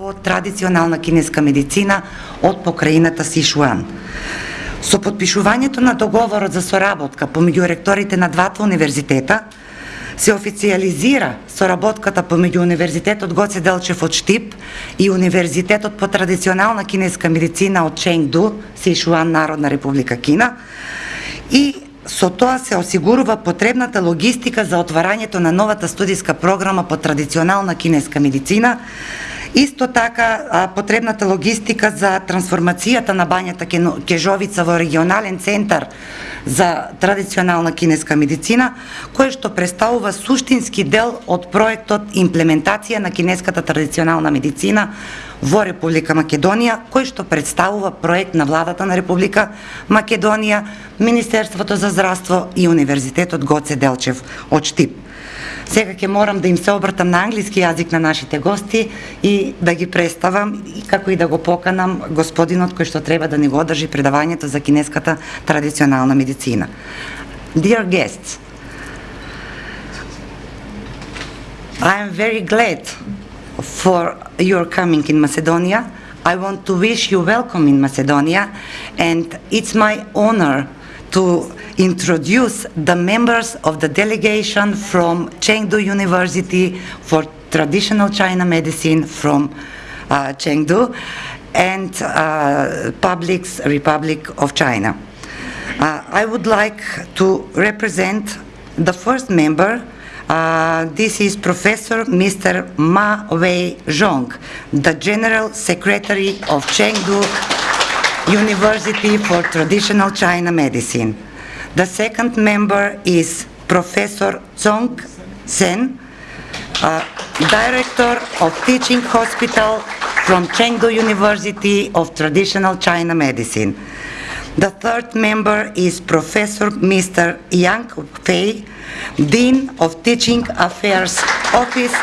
по традиционална кинеска медицина од покраината Сишуан. Со подпишувањето на договорот за соработка помеѓу ректорите на двата универзитета, се официализира соработката помеѓу Универзитетот Гоце Делчев од Штип и Универзитетот по традиционална кинеска медицина од Ченгду, Сишуан, Народна република Кина, и со тоа се осигурува потребната логистика за отварањето на новата студиска програма по традиционална кинеска медицина, Исто така, потребната логистика за трансформацијата на бањата Кежовица во регионален центар за традиционална кинеска медицина, кој што представува суштински дел од проектот имплементација на кинеската традиционална медицина во Република Македонија, кој што представува проект на владата на Република Македонија, Министерството за здравство и Универзитетот Гоце Делчев од Штип. Сега ќе морам да им се обртам на англиски јазик на нашите гости и да ги представам и како и да го поканам господинот кој што треба да ни го одржи предавањето за кинеската традиционална медицина. Dear guests, I am very glad for your coming in Macedonia. I want to wish you welcome in Macedonia and it's my honor to introduce the members of the delegation from Chengdu University for Traditional China Medicine from uh, Chengdu and uh, Public's Republic of China. Uh, I would like to represent the first member uh, this is Professor Mr. Ma Wei Zhong, the General Secretary of Chengdu University for Traditional China Medicine. The second member is Professor Zhong Sen, uh, Director of Teaching Hospital from Chengdu University of Traditional China Medicine. The third member is Professor Mr. Yang Fei, Dean of Teaching Affairs Office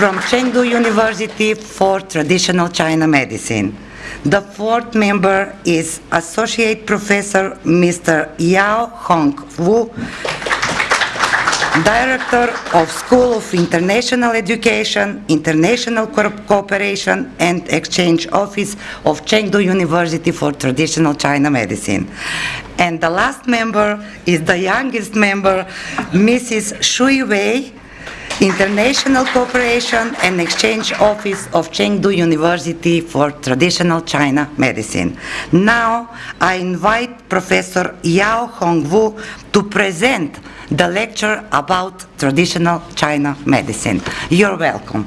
from Chengdu University for Traditional China Medicine. The fourth member is Associate Professor Mr. Yao Hong Wu, Director of School of International Education, International Co Cooperation and Exchange Office of Chengdu University for Traditional China Medicine. And the last member is the youngest member, Mrs. Shui Wei, International Cooperation and Exchange Office of Chengdu University for Traditional China Medicine. Now I invite Professor Yao Hongwu to present the lecture about traditional China medicine. You're welcome.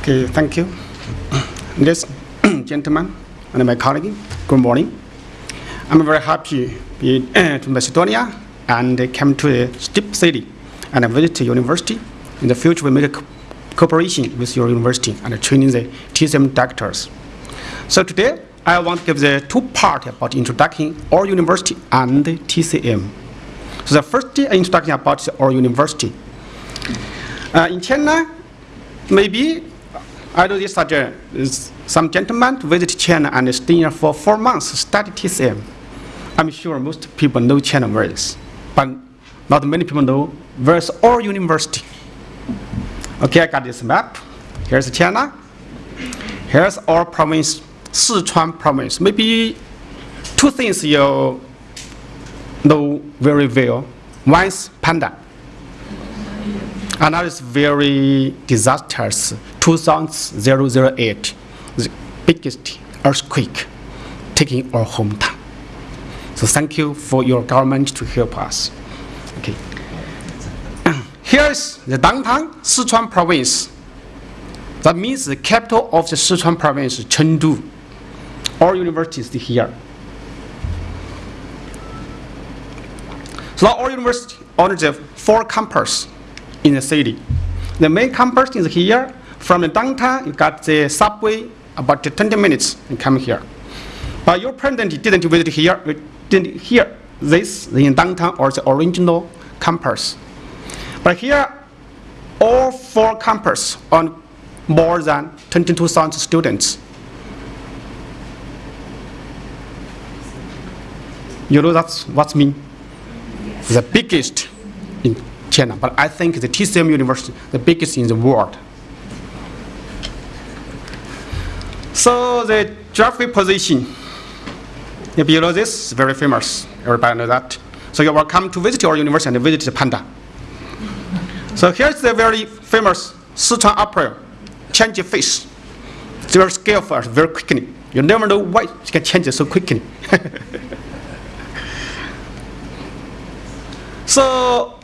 Okay, thank you. Ladies, gentlemen, and my colleague, good morning. I'm very happy be, uh, to Macedonia and came to a Štip city and I visit university. In the future, we make a cooperation with your university and training the TCM doctors. So today, I want to give the two part about introducing our university and TCM. So the first introduction about our university. Uh, in China, maybe I do this suggest some gentlemen visit China and stay here for four months, study TCM. I'm sure most people know China is, but not many people know where's our university. Okay, I got this map. Here's China. Here's our province, Sichuan province. Maybe two things you know very well. One is panda. Another is very disastrous, 2008, the biggest earthquake taking our hometown. So thank you for your government to help us. Okay. Here's the downtown Sichuan province. That means the capital of the Sichuan province, Chengdu. All universities here. So our university owns the four campus in the city. The main campus is here. From the downtown, you got the subway about 20 minutes and come here. But your president didn't visit here hear this in downtown or the original campus. But here, all four campus on more than 22,000 students. You know that's what mean? the biggest in China, but I think the TCM University, the biggest in the world. So the geographic position below this is very famous. Everybody know that. So you're welcome to visit our university and visit the Panda. So here's the very famous Sichuan opera, change face. It's very skillful, very quickly. You never know why she can change it so quickly. so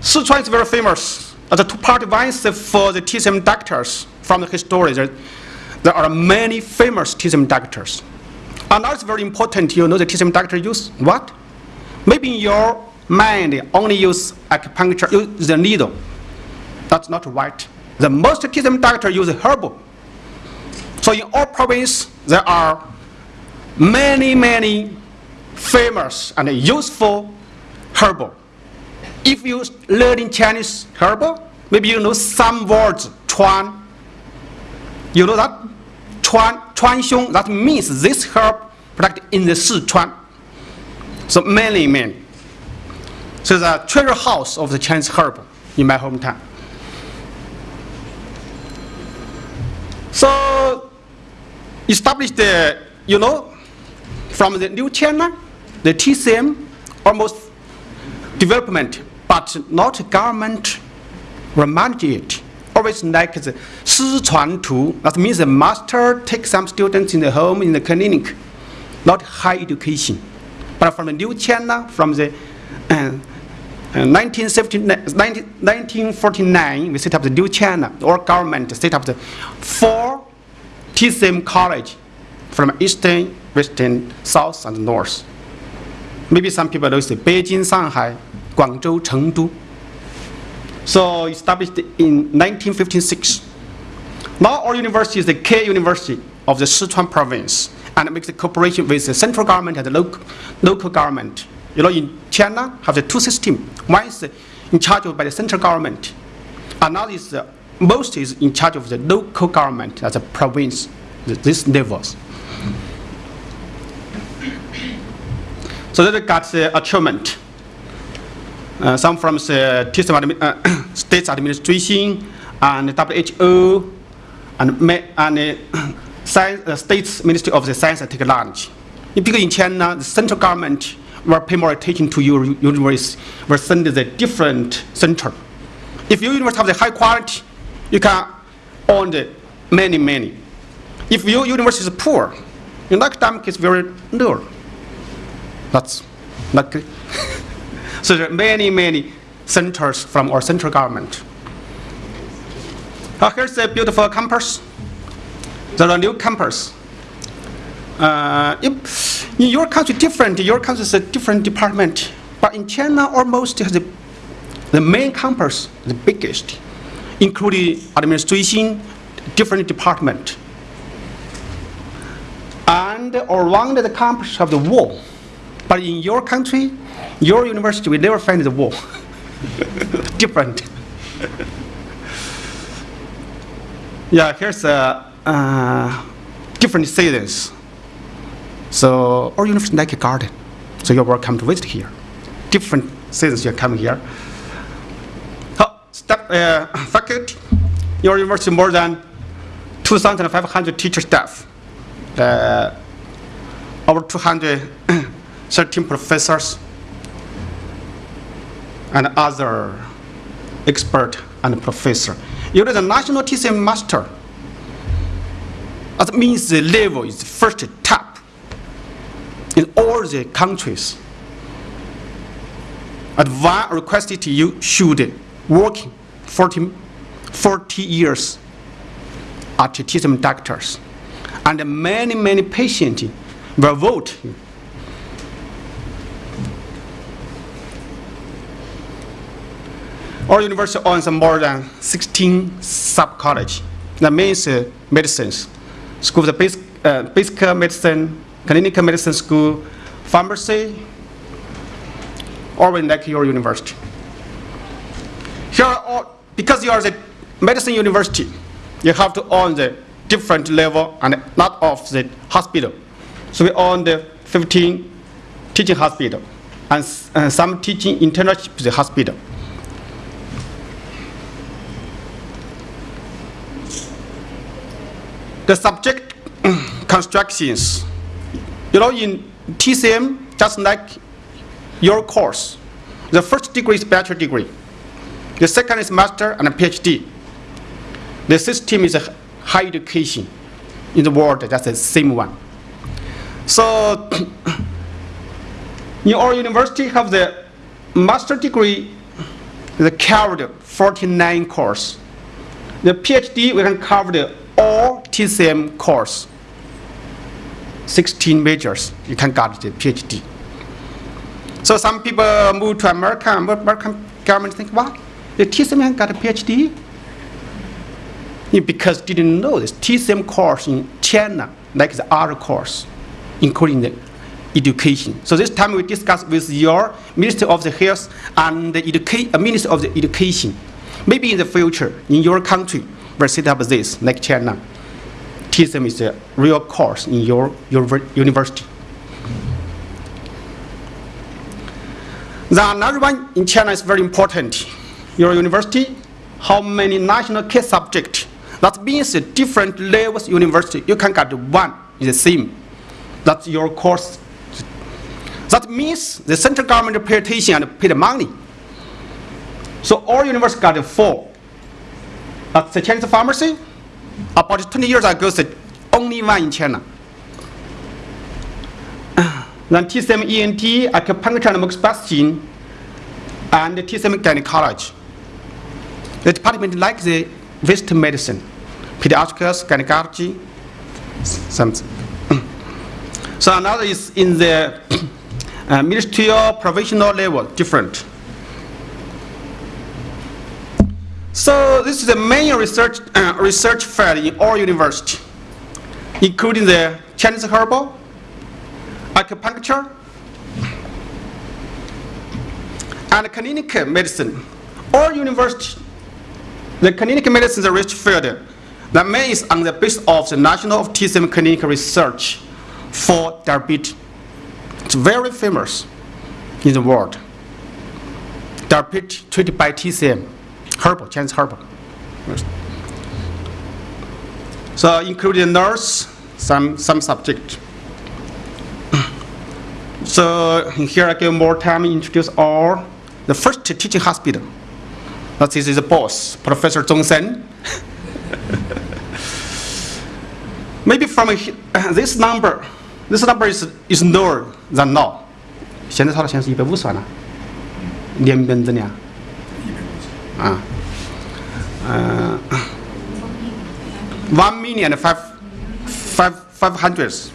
Sichuan is very famous as a two-part device for the TCM doctors from the history. There, there are many famous TCM doctors. And now very important you know the TCM doctor use what? Maybe in your mind only use acupuncture, use the needle. That's not right. The most TCM doctor use herbal. So in all province, there are many, many famous and useful herbal. If you learn in Chinese herbal, maybe you know some words, chuan. You know that? Chuan, chuan xiong, that means this herb product in the Sichuan. So many, many. So the treasure house of the Chinese herb in my hometown. So established the, you know, from the new China, the TCM almost development, but not government manage it Always like the 师传徒, that means the master take some students in the home, in the clinic, not high education. But from the new China, from the uh, 1949, we set up the new China, or government set up the four TCM college from eastern, western, south, and north. Maybe some people know the Beijing, Shanghai, Guangzhou, Chengdu. So established in 1956. Now our university is the key University of the Sichuan province and makes the cooperation with the central government and the local, local government. You know, in China, have the two systems. One is in charge of by the central government. Another is uh, most is in charge of the local government as a province, these levels. So that got the achievement. Uh, some from the TCM uh, state administration and WHO and, and uh, science, uh, Ministry of the Science and Technology. Because in China, the central government will pay more attention to your university, will send the different center. If your university have the high quality, you can own the many, many. If your university is poor, your academic is very low. That's good. so there are many, many centers from our central government. Uh, here's a beautiful campus. There are new campus. Uh, in your country, different. Your country is a different department. But in China, almost the, the main campus, the biggest, including administration, different department. And around the campus have the wall. But in your country, your university will never find the wall. different. yeah, here's a uh, different seasons. So our university like a garden. So you're welcome to visit here. Different seasons you're coming here. Oh, step, uh, faculty, your university more than 2,500 teacher staff. Uh, over 213 professors and other expert and professor. You're the national TCM master that means the level is first top in all the countries. Advance requested you should work 40, 40 years at TCM doctors. And many, many patients will vote. Our university owns more than 16 sub-college. That means uh, medicines, school, the basic, uh, basic medicine, clinical medicine school, pharmacy, or like your university. Here, all, because you are the medicine university, you have to own the different level and not of the hospital. So we own the 15 teaching hospital. and uh, some teaching internship the hospital. The subject constructions, you know, in TCM, just like your course, the first degree is bachelor degree, the second is master and a PhD. The system is a higher education in the world, that's the same one. So, in our university have the master degree, the covered 49 course. The PhD, we can cover the all TCM course. 16 majors, you can get the PhD. So some people move to America, and American government think, what? The TCM got a PhD? Because didn't know this TCM course in China, like the other course, including the education. So this time we discuss with your Minister of the Health and the educa- uh, Minister of the Education. Maybe in the future, in your country, we'll set up this, like China. TCM is a real course in your, your university. The another one in China is very important. Your university, how many national key subject? That means different levels university, you can get one is the same. That's your course. That means the central government pay attention and pay the money. So all universities got four. That's the Chinese pharmacy. About 20 years ago, the only one in China. Then TCM ENT, acupuncture and moxibustion, and TCM gynecology. The department like the Western medicine, pediatrics, gynecology, something. So another is in the uh, ministerial provisional level, different. So this is the main research, uh, research field in all university, including the Chinese herbal, acupuncture, and clinical medicine. All university, the clinical medicine is a research field. The main is on the basis of the National TCM Clinical Research for diabetes. It's very famous in the world. Diabetes treated by TCM, herbal, Chinese herbal. So including nurse, some, some subject. So here I give more time to introduce all the first teaching hospital. That is the boss, Professor Zhong Sen. Maybe from he- this number, this number is, is lower than now. 现在它的现在是一百五十万了，连本子呢？ 啊，呃，one million five five five hundreds.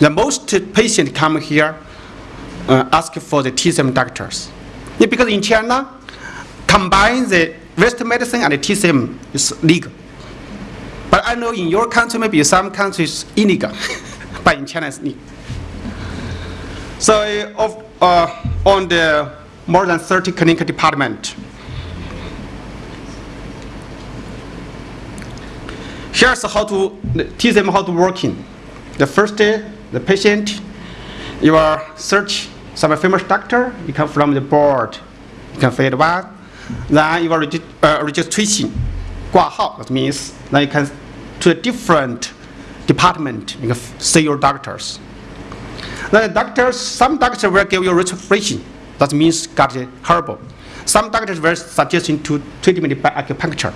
The most patient come here uh, ask for the TCM doctors. Yeah, because in China, combine the Western medicine and the TCM is legal. But I know in your country, maybe some countries illegal, but in China it's legal. So uh, of, uh, on the more than 30 clinical department, here's how to teach them how to working. The first day, the patient, you are search some famous doctor, you come from the board, you can fill one. Then you are regi- uh, registration, 挂号, that means then you can to a different department, you can see your doctors. Then the doctors, some doctors will give you registration, that means got a herbal. Some doctors were suggesting to treatment by acupuncture.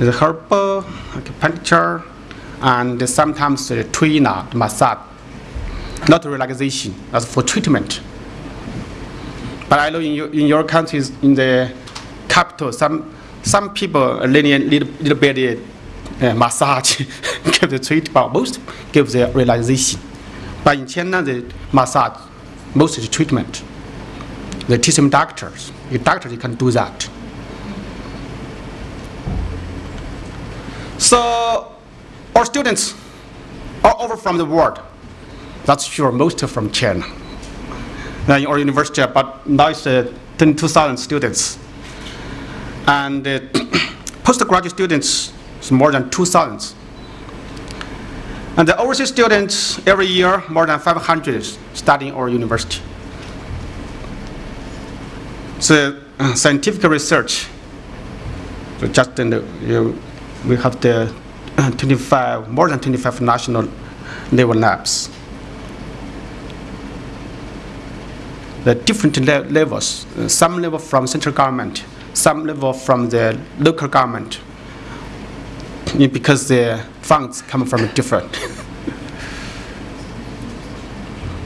the herbal, acupuncture, and sometimes the tuina, the uh, massage. Not relaxation, that's for treatment. But I know in your, in your countries, in the capital, some, some people are little, little, little bit uh, massage, give the treat, but most give the relaxation. But in China, the massage, most is treatment. The TCM doctors, the doctors can do that. So our students are over from the world. That's sure, most from China. Uh, in our university, but now it's uh, 22,000 students. And uh, postgraduate students is more than 2,000. And the overseas students, every year, more than 500 studying our university. So uh, scientific research, so just in the, you, we have the uh, 25, more than 25 national level labs. The different le- levels, uh, some level from central government, some level from the local government, Because the funds come from different.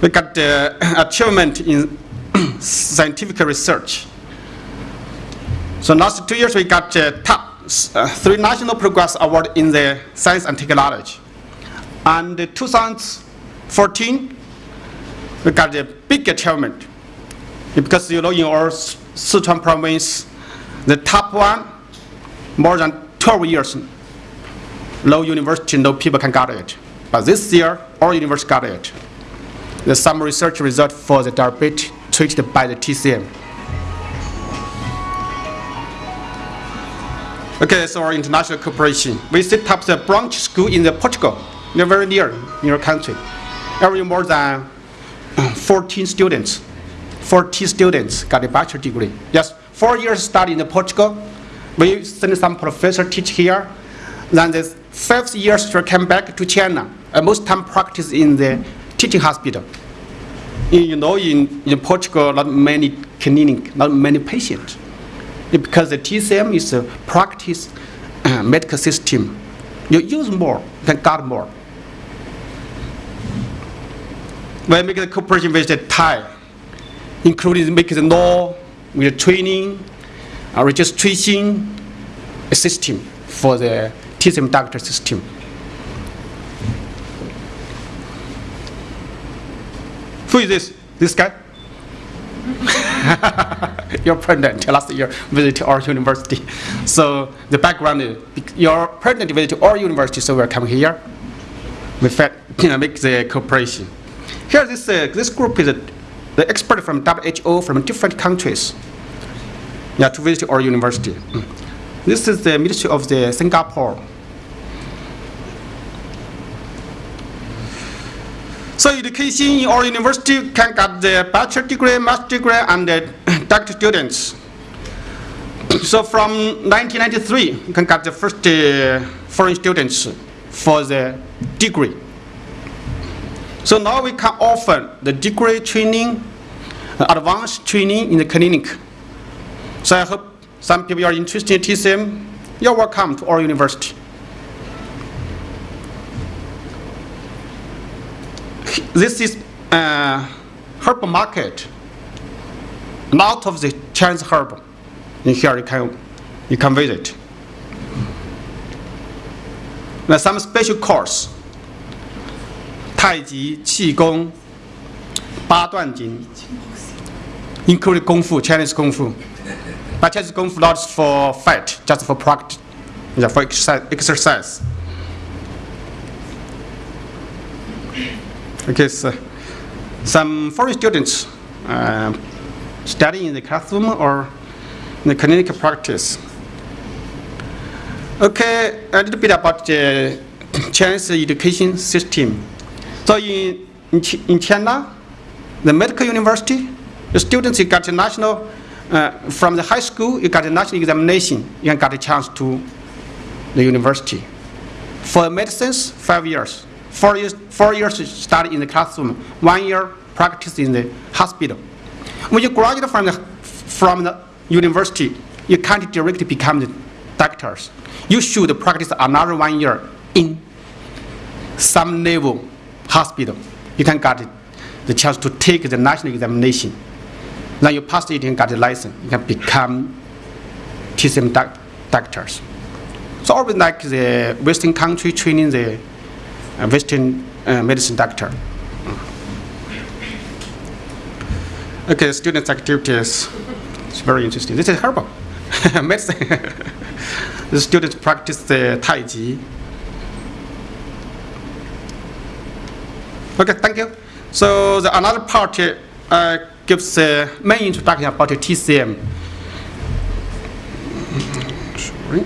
we got the achievement in scientific research. So last two years we got uh, top uh, three national progress award in the science and technology. And uh, 2014 we got a big achievement because you know in our Sichuan province the top one more than 12 years no university no people can got it. But this year all university got it. The some research result for the diabetes treated by the TCM. Okay, so our international cooperation. We set up the branch school in the Portugal, they're very near your country. Every more than uh, 14 students, 40 students got a bachelor degree. Yes, four years study in the Portugal. We send some professor teach here. Then the fifth years she come back to China. Most time practice in the teaching hospital. You know, in, in Portugal, not many clinic, not many patients. Because the TCM is a practice uh, medical system. You use more, can get more. We make the cooperation with the Thai, including make the law, with the training, uh, registration system for the TCM doctor system. Who is this? This guy? your president last year visited our university. So the background is your president visited our university, so we're coming here. We you know, make the cooperation. Here, this uh, this group is uh, the expert from WHO from different countries. Yeah, to visit our university. Mm. This is the Ministry of the Singapore. So education in our university can get the bachelor degree, master degree, and the doctor students. So from 1993, you can get the first uh, foreign students for the degree. So now we can offer the degree training, uh, advanced training in the clinic. So I hope some people are interested in TCM. You're welcome to our university. this is uh, herb market. A lot of the Chinese herb in here you can, you can visit. Now some special course, Tai Chi, Qi Gong, Ba Duan Jin, including Kung Fu, Chinese Kung Fu. But Chinese Kung Fu not for fight, just for practice, yeah, for exercise. Okay, so some foreign students uh, studying in the classroom or in the clinical practice. Okay, a little bit about the Chinese education system. So in, in, Chi- in China, the medical university, the students you got a national, uh, from the high school, you got a national examination, you get a chance to the university. For medicines, five years. Four years, four years study in the classroom, one year practice in the hospital. When you graduate from the, from the university, you can't directly become the doctors. You should practice another one year in some level hospital. You can get the chance to take the national examination. Then you pass it and get a license. You can become TCM doc- doctors. So always like the Western country training the uh, Western uh, medicine doctor. Okay, students' activities. It's very interesting. This is herbal medicine. the students practice the Tai Chi. Okay, thank you. So the another part uh, gives the main introduction about the TCM. Sorry.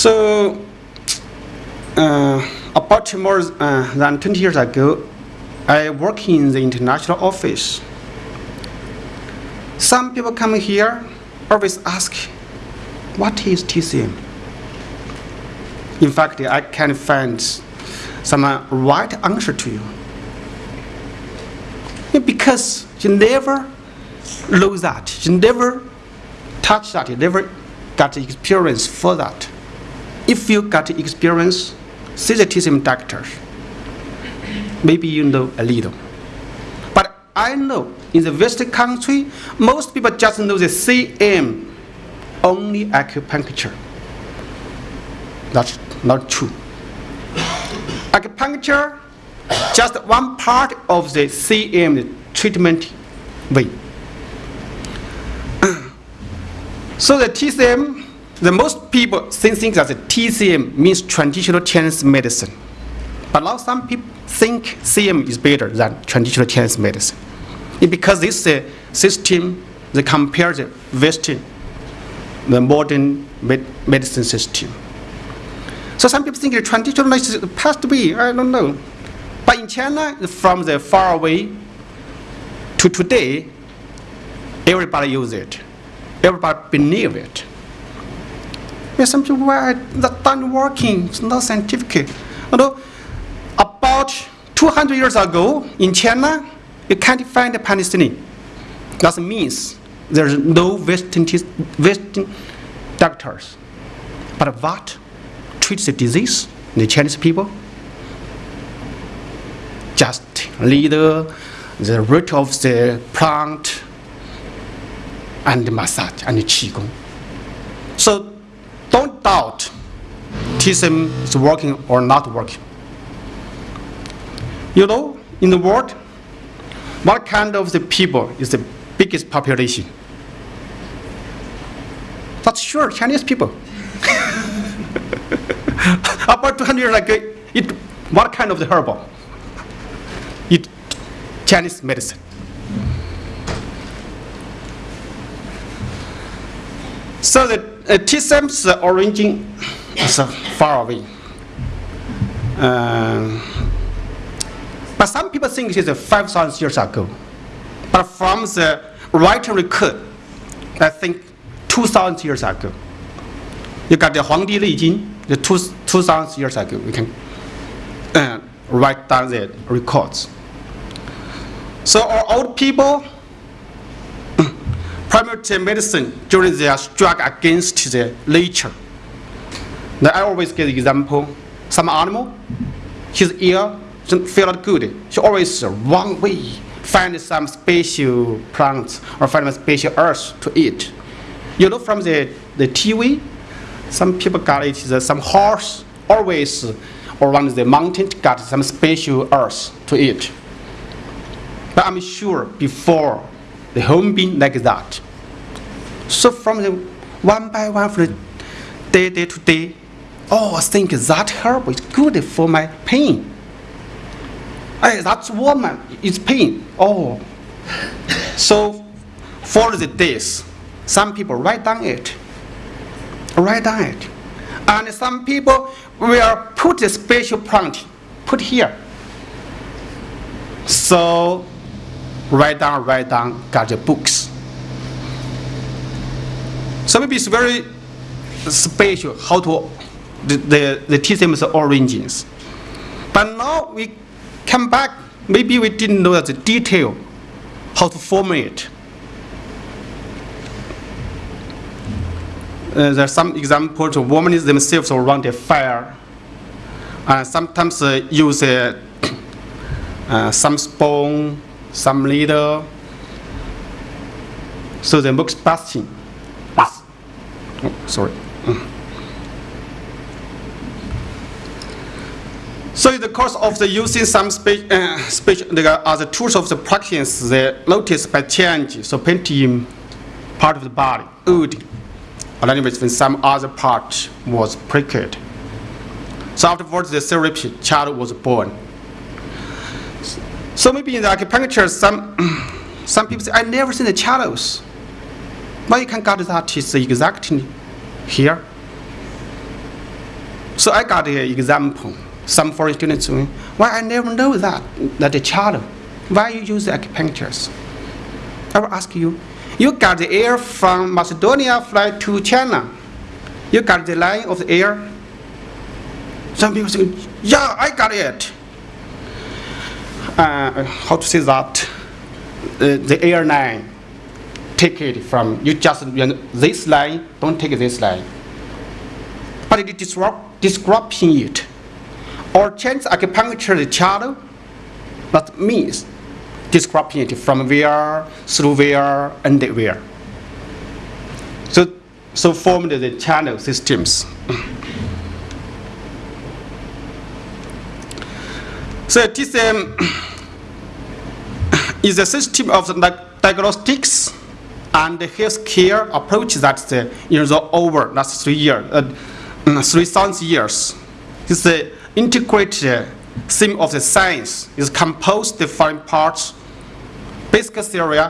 So, uh, about more uh, than 20 years ago, I work in the international office. Some people come here always ask, what is TCM? In fact, I can find some uh, right answer to you. Because you never know that, you never touch that, you never got experience for that. If you got experience, TCM doctor. Maybe you know a little. But I know in the Western country, most people just know the CM, only acupuncture. That's not true. Acupuncture, just one part of the CM treatment way. So the TCM, the most people think that TCM means traditional Chinese medicine. But now some people think CM is better than traditional Chinese medicine. It- because this uh, system, they compare the Western, the modern med- medicine system. So some people think the traditional medicine passed away, I don't know. But in China, from the far away to today, everybody use it. Everybody believe it. Some people why that not working, it's not scientific. Although about 200 years ago in China, you can't find a penicillin. That means there's no Western, Western doctors. But what treats the disease? In the Chinese people? Just leader, the root of the plant, and massage and qigong. So don't doubt TCM is working or not working. You know, in the world, what kind of the people is the biggest population? That's sure Chinese people. About 200 years ago, it, what kind of the herbal? It, Chinese medicine. So the TCM's origin is uh, far away. Uh, but some people think it is uh, 5,000 years ago. But from the written record, I think 2,000 years ago. You got the Huangdi Nei Jing, the two, 2,000 years ago. We can uh, write down the records. So our old people, primary medicine during their struggle against the nature. Now, I always give the example, some animal, his ear not good. He always wrong way, find some special plants or find some special earth to eat. You know from the, the TV, some people got it, some horse always around the mountain got some special earth to eat. But I'm sure before the home been like that. So from the one by one, from the day, day to day, oh, I think that herb is good for my pain. Hey, that's woman, it's pain. Oh. So for the days, some people write down it. Write down it. And some people will put a special plant, put here. So write down, write down, got the books. So maybe it's very special how to the, the, the TCM's origins. But now we come back, maybe we didn't know the detail how to form it. Uh, there's some examples of women themselves around a fire and sometimes uh, use uh, uh, some spoon, some needle. So the moxibustion. Yes. Oh, sorry. Mm. So in the course of the using some speech, uh, speech the, as the tools of the practice, they notice by change, so painting part of the body, wood, then when some other part was pricked. So afterwards, the therapy child was born. So maybe in the acupuncture, some some people say, I never seen the chalice. But you can get that is exactly here. So I got an example. Some foreign students why I never know that, that the child, why you use the acupuncture? I will ask you, you got the air from Macedonia fly to China. You got the line of the air. Some people say, yeah, I got it. Uh, how to say that? Uh, the airline take it from you just you know, this line, don't take this line. But it disrupt disrupting it. Or change acupuncture the channel, that means disrupting it from where, through where, and where. So, so formed the channel systems. So TCM is a system of the diagnostics and healthcare approach that's uh, you know over last three years, uh, three thousand years. It's the integrated theme of the science is composed of foreign parts, basic theory,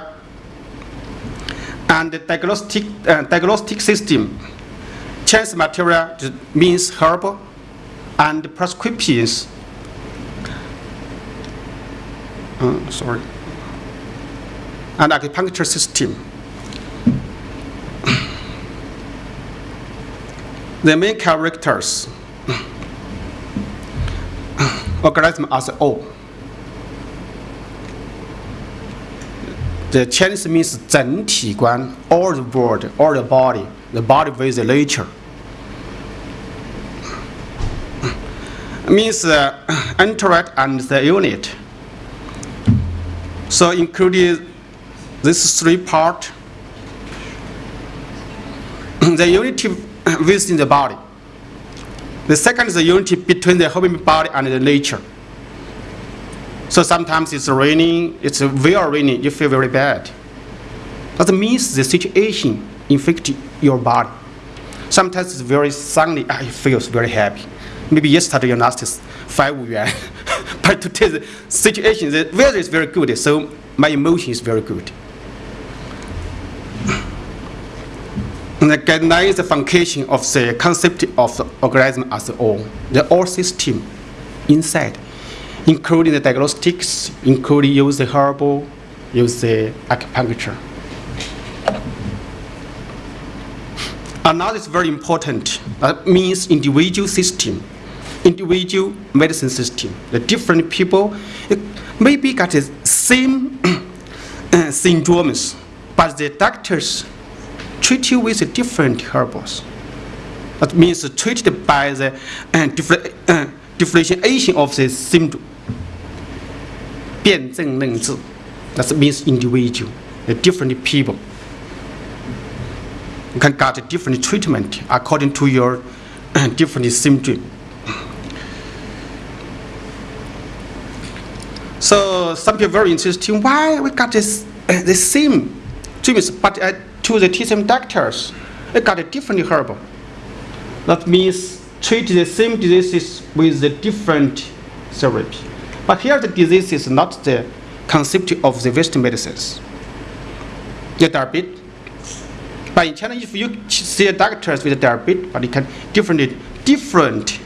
and the diagnostic uh, diagnostic system. Chance material means herb, and prescriptions Uh, sorry. And acupuncture system. the main characters organism as a whole. The Chinese means 整体观 all the world, all the body, the body with the nature. means uh, interact and the unit. So including this three part, the unity within the body. The second is the unity between the human body and the nature. So sometimes it's raining, it's very raining, you feel very bad. That means the situation infects your body. Sometimes it's very sunny, you feel very happy. Maybe yesterday you lost 5 yuan. but today the situation, the weather is very good, so my emotion is very good. And the guideline is the foundation of the concept of the organism as a whole, the whole system inside, including the diagnostics, including use the herbal, use the acupuncture. Another is very important, that means individual system, individual medicine system. The different people maybe got the same syndromes, but the doctors treat you with different herbs. That means treated by the uh, different, uh, differentiation of the symptom. 辩证论治, that means individual, the different people. You can get a different treatment according to your uh, different symptom. So some people very interesting. Why we got this uh, the same treatments, but uh, to the TCM doctors, they got a different herb. That means treat the same diseases with a different therapy. But here the disease is not the concept of the Western medicines. The diabetes. But in China, if you see a doctor with a diabetes, but it can different different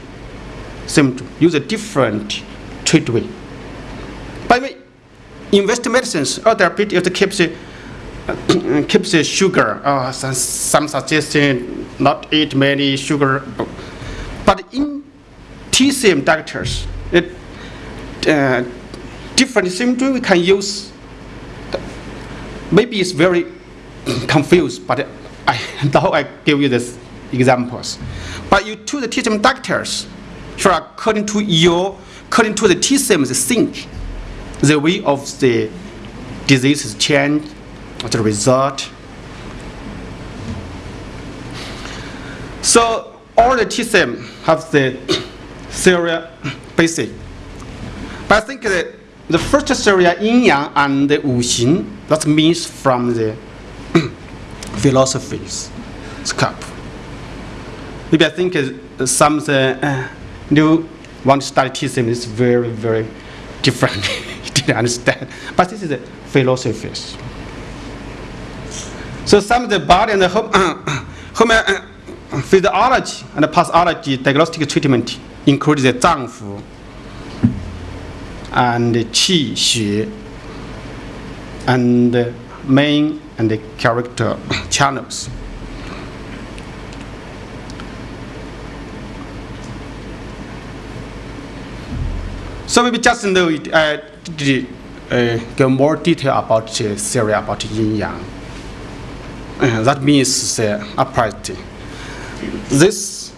symptom, use a different treatment. By the way, in Western medicines, a diabetes it keeps it keeps the sugar. Uh, some, some suggestion not eat many sugar. But in TCM doctors, it, uh, different symptoms we can use. Maybe it's very confused, but I, now I give you these examples. But you to the TCM doctors, sure, according to your, according to the TCM, the think, the way of the disease is changed, as a result. So all the TCM have the theory basic. But I think that the first theory, yin yang and the wu xing, that means from the philosophies scope. Maybe I think uh, some uh, new one study TCM is very, very different. didn't understand. But this is the philosophies. So some of the body and the home, uh, home uh, physiology and the pathology diagnostic treatment includes the 脏腑 and the qi xue and the main and the character channels. So maybe just know it, uh, uh, more detail about the theory about yin yang. Uh, that means the upright. This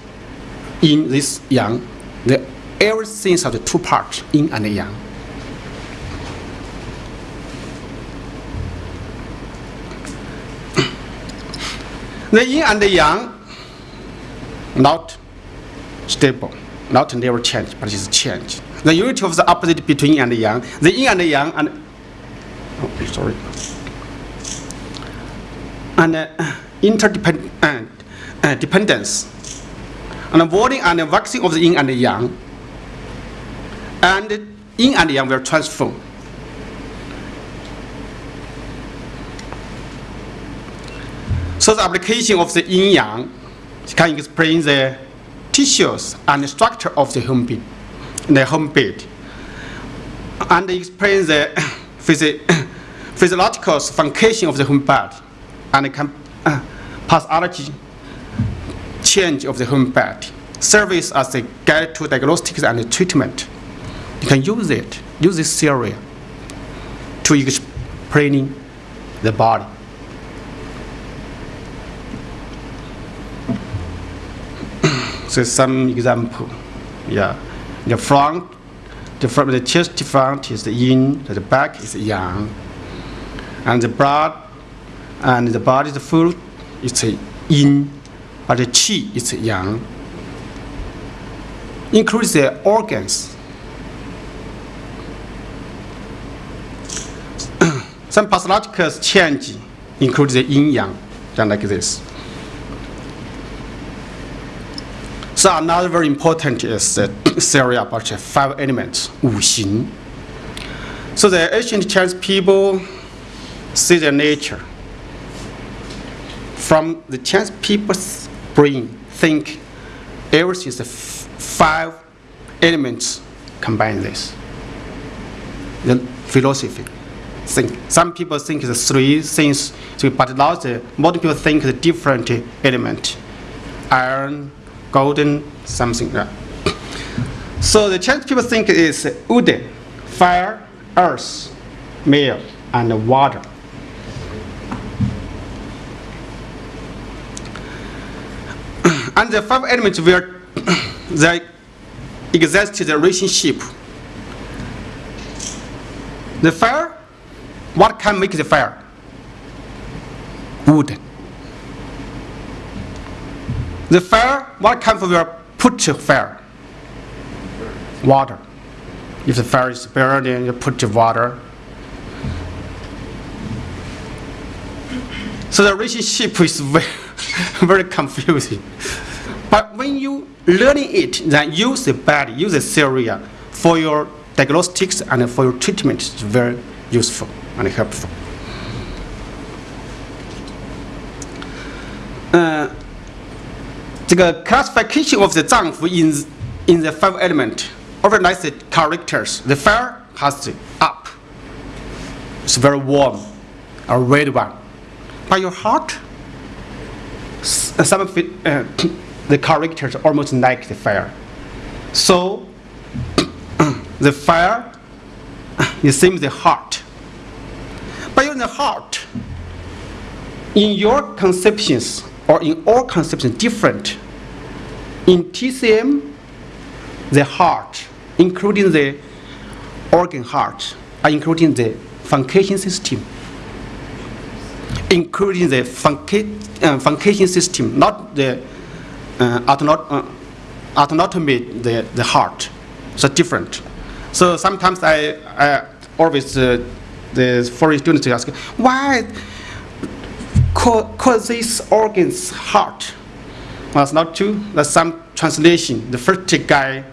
yin, this yang, the everything of the two parts, yin and yang. The yin and the yang, not stable, not never change, but it's change. The unity of the opposite between yin and yang, the yin and the yang, and oh, sorry, and uh, interdependent uh, dependence, and avoiding and waxing of the yin and the yang, and yin and yang will transform. So the application of the yin yang can explain the tissues and the structure of the human being, the human being, and explain the physi- physiological function of the human body, and can uh, pathology change of the human body, service as a guide to diagnostics and treatment. You can use it, use this theory to explain the body. So some example, yeah. The front, the front, the chest front is the yin, the back is the yang, and the blood and the body, the full, it's a yin, but the qi is yang. Includes the organs. some pathological change includes the yin yang, just like this. So another very important is the theory about the five elements, 五行. So the ancient Chinese people see their nature. From the Chinese people's brain, think everything is the five elements combine this. The philosophy think. Some people think it's three things, but now the modern people think the different element. Iron, golden something. Yeah. So the Chinese people think is wood, fire, earth, meal, and water. and the five elements where they exist the relationship. The fire, what can make the fire? Wood. The fire, what kind of will put the fire? Water. If the fire is burning, you put the water. So the relationship is very, very confusing. But when you learning it, then use the body, use the theory for your diagnostics and for your treatment. It's very useful and helpful. Uh, 这个 classification of the Zangfu in in the five element organized characters. The fire has up. It's very warm, a red one. But your heart, some of it, uh, the characters almost like the fire. So the fire, it seems the heart. But in the heart, in your conceptions, or in all conceptions different. In TCM, the heart, including the organ heart, including the function system, including the uh, function system, not the uh, uh, the, the heart. So different. So sometimes I, I always, uh, the foreign students ask, why these organs heart? Well, it's not true. That's some translation. The first guy,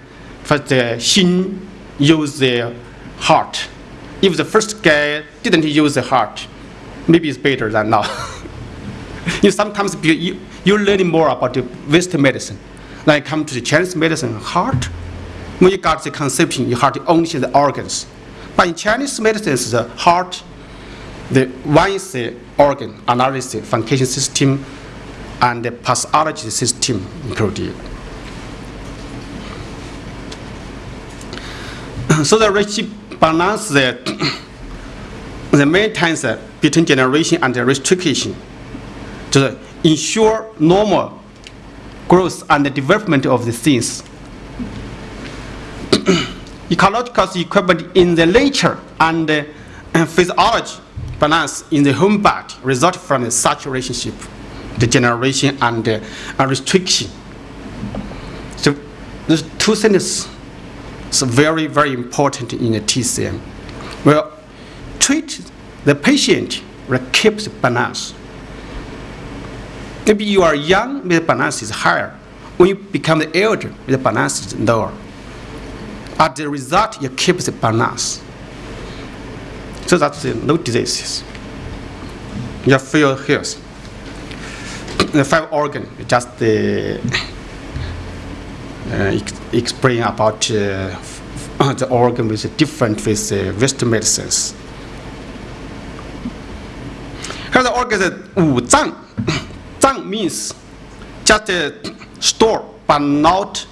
first uh, Xin used the heart. If the first guy didn't use the heart, maybe it's better than now. you sometimes you, you're learning more about the Western medicine. Then come to the Chinese medicine, heart. When you got the conception, you have to only see the organs. But in Chinese medicine, the heart, the one organ, analysis, function system, and the pathology system included. so the relationship balance the, the uh, between generation and the restriction to ensure normal growth and the development of the things. Ecological equipment in the nature and uh, physiology balance in the home body result from such relationship, the generation and uh, restriction. So those two things are very, very important in the TCM. Well, treat the patient, will keep the balance. Maybe you are young, the balance is higher. When you become the elder, the balance is lower. As the result, you keep the balance. So that's the node diseases. You have few hairs. The five organs. just uh, uh, explain about uh, the organ with different with uh, Western medicines. Here the organ is Zang. Zang means just uh, store but not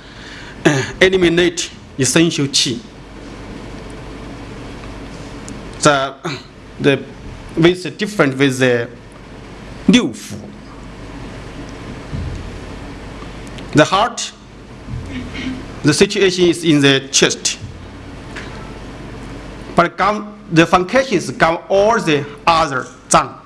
uh, eliminate essential qi the, the with different with the liu fu. The heart, the situation is in the chest. But come, the functions come all the other zang.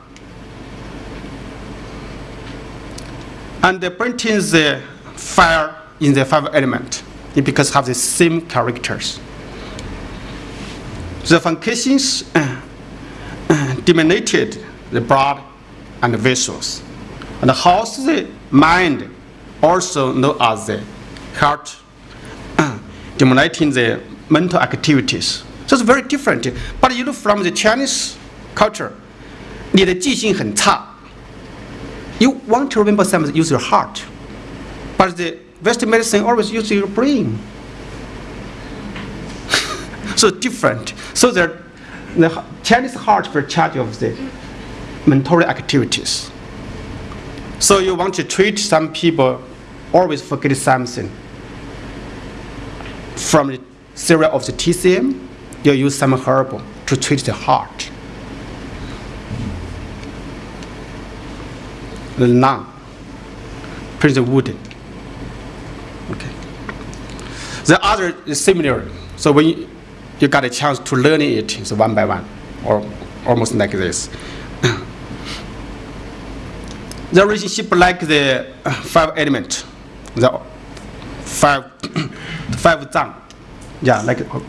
And the printing the fire in the five element, because have the same characters. the functions uh, uh, dominated the blood and the vessels and how's the mind also known as the heart uh, dominating the mental activities so it's very different but you know from the chinese culture 你的记性很差 you want to remember something, use your heart. But the Western medicine always use your brain. so different. So the, the Chinese heart for charge of the mental activities. So you want to treat some people, always forget something. From the theory of the TCM, you use some herb to treat the heart. the lung, Prince wooden. Okay. The other is similar. So when you, you got a chance to learn it, it's one by one, or almost like this. the relationship like the uh, five element, the five five zang, yeah, like oh.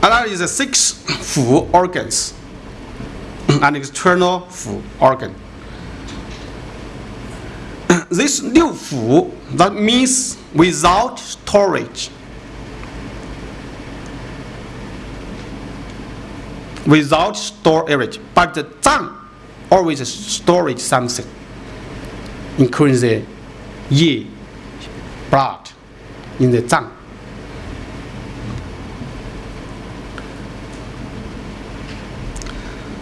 Another is the six fu organs, an external fu organ. This liu fu, that means without storage. Without storage, but the zang always storage something, including the yi, blood in the zang.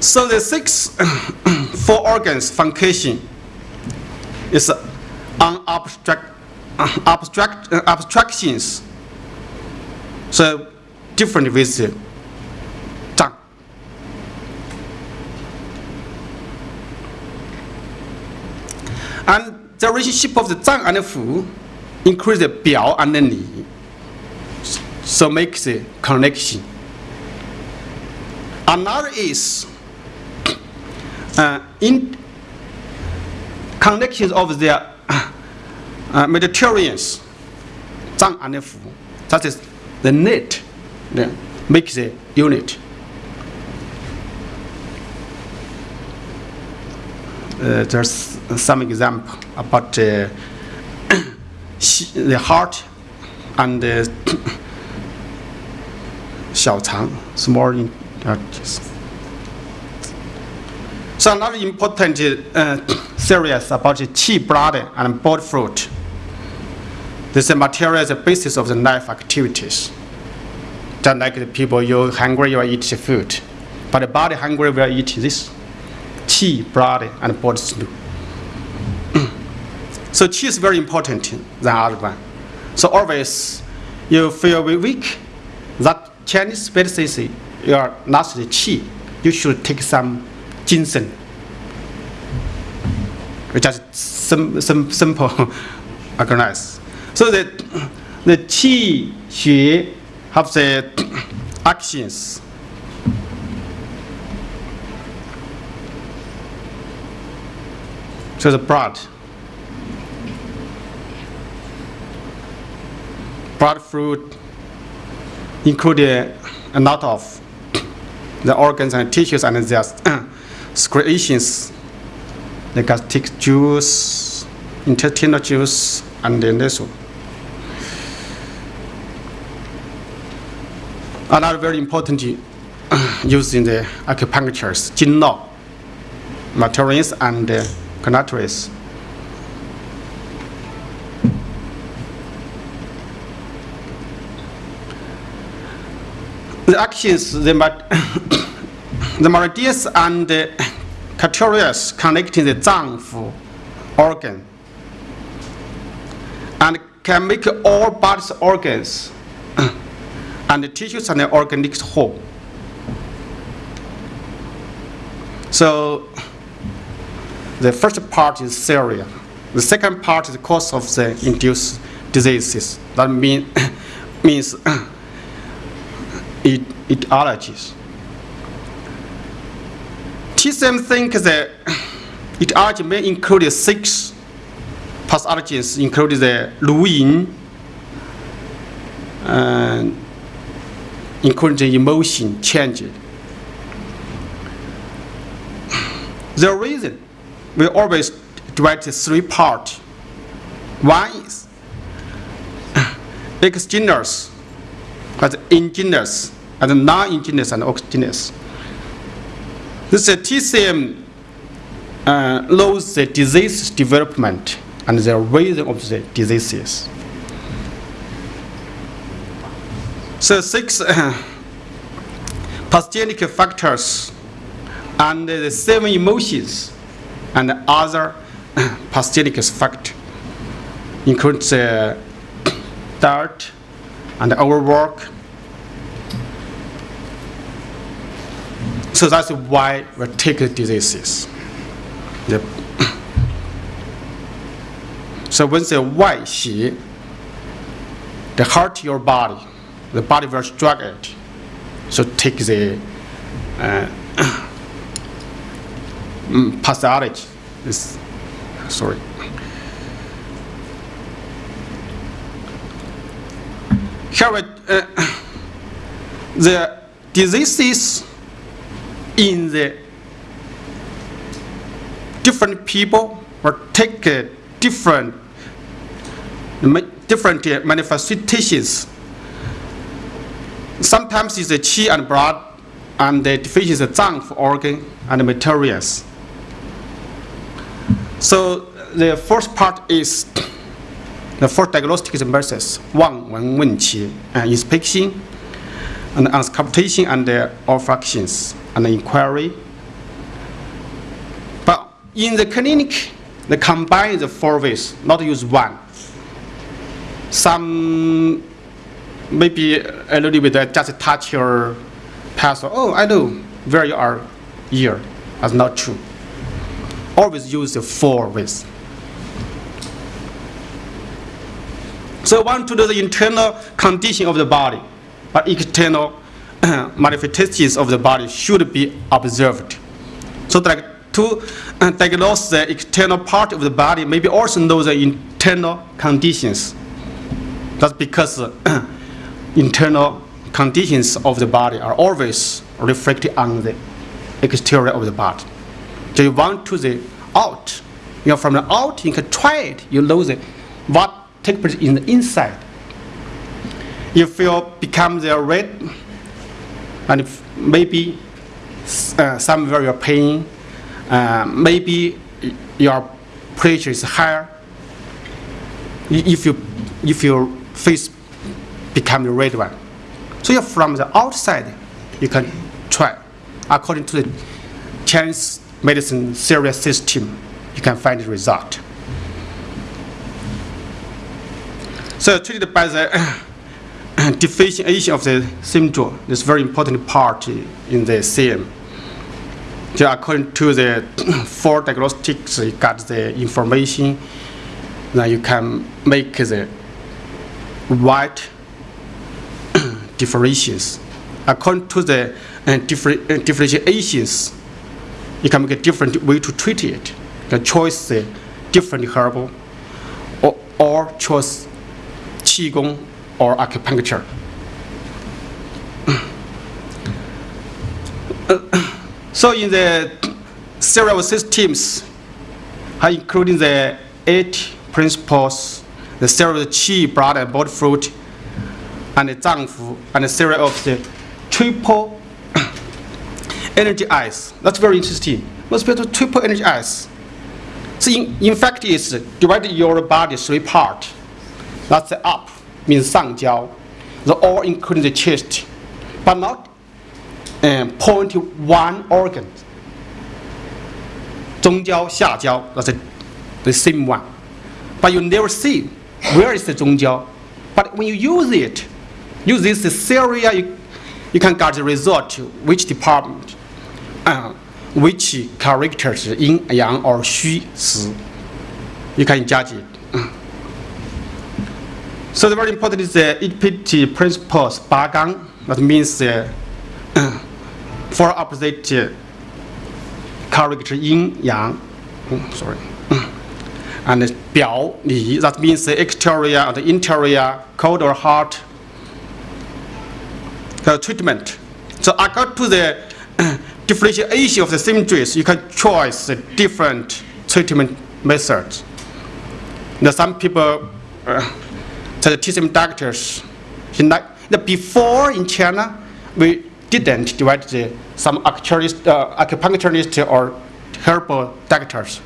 So the six four organs function is on abstract, abstract uh, abstractions. So different with the zang. And the relationship of the zang and the fu increase the biao and the li. So makes the connection. Another is uh, in connections of the uh, meridians, Zang and Fu, that is the net that makes the unit. Uh, there's some example about uh, the heart and the 小肠 small allergies. So another important uh, is about the qi blood and blood fluid. This material is the basis of the life activities. Just like the people, you're hungry, you eat the food. But the body hungry will eat this qi, blood, and blood fluid. so qi is very important than other one. So always you feel weak, that Chinese medicine you are not the qi. You should take some ginseng, which is sim, sim, simple organized. So the, the qi, xue have the actions. So the blood. Blood fluid include a lot of the organs and tissues and their secretions. They gastric juice, intestinal juice, and then this one. Another very important use in the acupuncture is Jingluo, materials and uh. The actions, the, the meridians and the categories connecting the Zangfu organ and can make all bodies organs and the tissues and the organics whole. So the first part is Syria. The second part is the cause of the induced diseases. That mean, means it, etiologies. TCM thinks that etiology may include six pathologies, including the Liuyin, uh, including the emotion change. The reason we always divide the three parts. One is exogenous, as engineers, and non-endogenous and exogenous. This is TCM uh, the disease development and the reason of the diseases. So six uh, pathogenic factors and the seven emotions and other pathogenic factors include the dirt and overwork. So that's why we take diseases. The so when the why xi, the heart your body, the body will struggle it. So take the uh. This, sorry. Here, uh, the diseases in the different people will take uh, different different uh, manifestations. Sometimes it's the qi and blood, and the deficiency is the zang organ and materials. So the first part is the first diagnostic methods, one, one, wen qi, and inspection, and auscultation and the olfactions and inquiry. But in the clinic, they combine the four ways, not use one. Some maybe a little bit uh, just touch your past. Oh, I know where you are here. That's not true. Always use the four ways. So one to do the internal condition of the body, but external manifestations of the body should be observed. So that to uh, diagnose the external part of the body, maybe also know the internal conditions. That's because uh, internal conditions of the body are always reflected on the exterior of the body. So you want to the out. You know, from the out, you can try it. You know the, what takes place in the inside. If you become the red and maybe uh, somewhere you're pain, uh, maybe your pressure is higher. If you if your face become the red one, so you're from the outside, you can try. According to the Chinese medicine serious system, you can find the result. So treated by the differentiation of the syndrome is very important part in the CM. So according to the four diagnostics, you got the information, then you can make the right differentiations. According to the uh, differ- uh, differentiations, you can make a different way to treat it. You can choose the different herbal or, or choose qigong or acupuncture. so in the several systems, uh, including the eight principles, the several qi, blood and body fluid, and the zangfu, and the series of the triple energizer. That's very interesting. Most people triple energizer. So in, in fact, it's divided your body three parts. That's the up, means the all including the chest, but not um, point one organ. Zhong jiao, that's the, the same one. But you never see where is the zhong. But when you use it, use this theory, you, you can get the result, which department, uh, which characters, yin, yang, or xu, si. You can judge it. So the very important is the eight principles, bagang, that means uh, four opposite uh, character yin, yang, oh, sorry, uh, and biao, li, that means the exterior and the interior, cold or hot uh, treatment. So according to the uh, differentiation of the symptoms, you can choose the different treatment methods. Now some people uh, the TCM doctors, in the before in China, we didn't divide the, some acupuncturist, uh, acupuncturist or herbal doctors.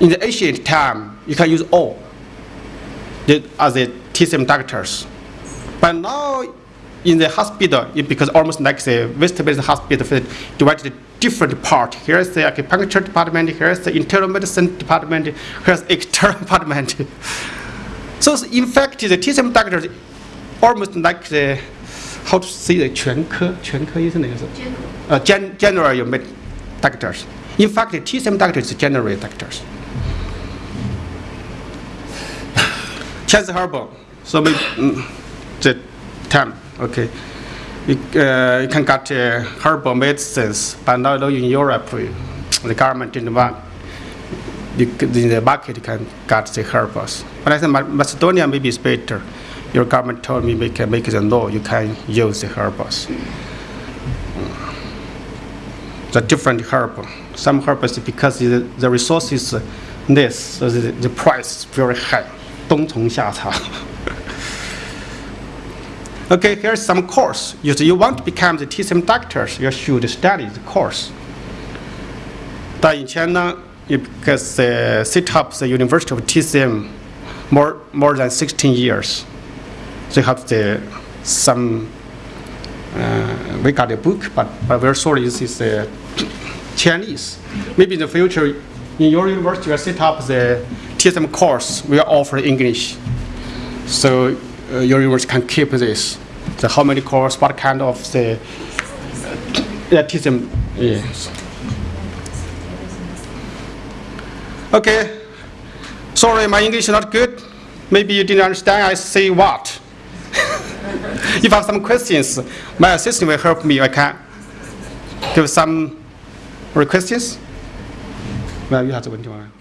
In the ancient time, you can use all the, as the TCM doctors. But now in the hospital, it becomes almost like the West-based hospital, divided different part. Here's the acupuncture department, here's the internal medicine department, here's the external department. so in fact, the TCM doctors almost like the, how to say the 全科,全科医生那个是? Uh, gen, general med doctors. In fact, the TCM doctors is general doctors. Chance herbal. So we, mm, the time, okay. You, uh, you can get uh, herbal medicines, but now in Europe, the government didn't want. You, c- in the market, you can get the herbals. But I think Ma- Macedonia maybe is better. Your government told me we can make the law, you can use the herbals. The different herb. Some herbals because the, the resource is uh, less, so the, the price is very high. 冬虫夏草。Okay, here's some course. If you want to become the TCM doctors, you should study the course. 但以前呢，because uh, set up the University of TCM more more than 16 years, they have the some. Uh, we got a book, but, but we're sorry, this is uh, Chinese. Maybe in the future, in your university, you set up the TSM course, we offer English. So uh, your university can keep this. The how many course, what kind of the uh, TSM, yes. Okay, Sorry, my English is not good. Maybe you didn't understand I say what. if I have some questions, my assistant will help me. I can give some questions. Well, you have to.